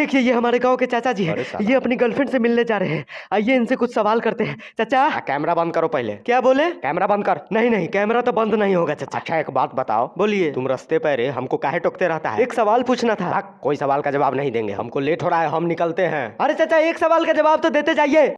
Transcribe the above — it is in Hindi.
देखिए ये हमारे गाँव के चाचा जी हैं। ये अपनी गर्लफ्रेंड से मिलने जा रहे हैं। आइए इनसे कुछ सवाल करते हैं। चाचा? हाँ, कैमरा बंद करो पहले। क्या बोले? कैमरा बंद कर। नहीं नहीं कैमरा तो बंद नहीं होगा चाचा। अच्छा एक बात बताओ। बोलिए। तुम रस्ते पर हमको काहे टोकते रहता है? एक सवाल पूछना था। हाँ, कोई सवाल का जवाब नहीं देंगे। हमको लेट हो रहा है हम निकलते हैं। अरे चाचा एक सवाल का जवाब तो देते जाइए।